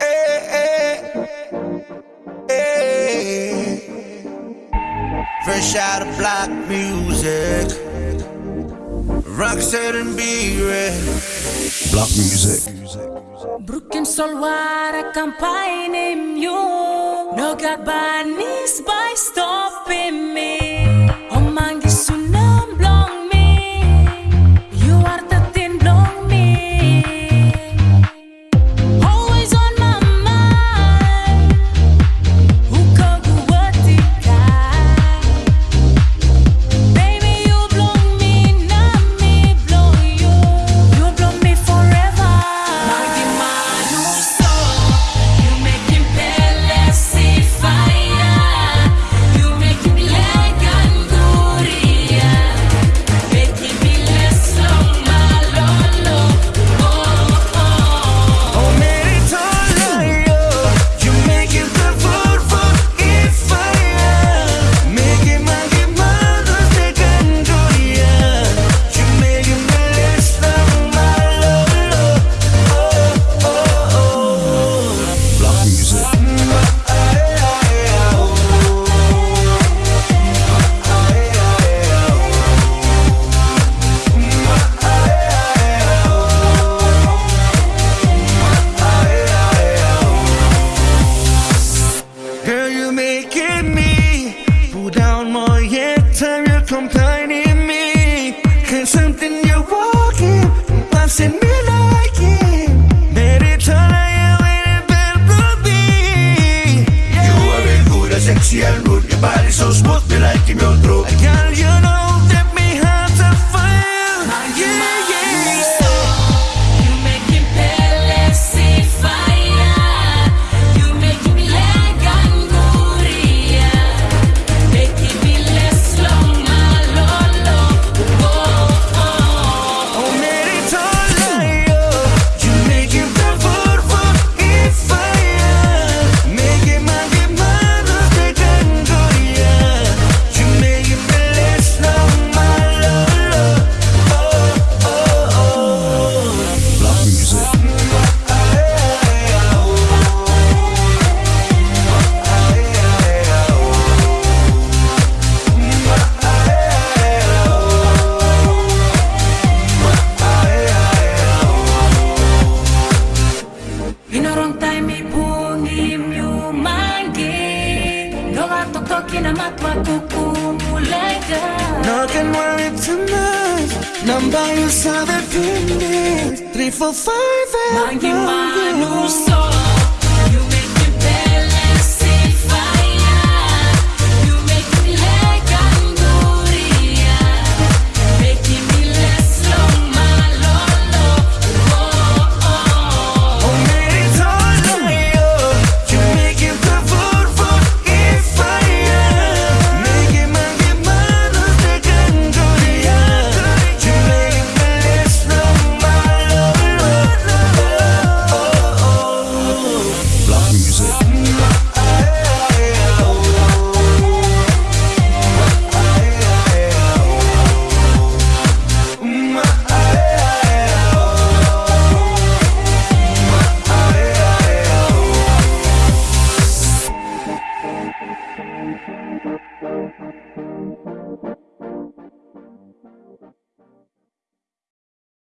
Eh, eh, eh. Fresh out of black music. Rock set and be red. Black music. Broekiem solware campaign in you. No gabanis by Road kinamatwa kukumulaga Knocking worry too much. Number you saw the fitness Three, four, five, and Mangi manusa Thank you.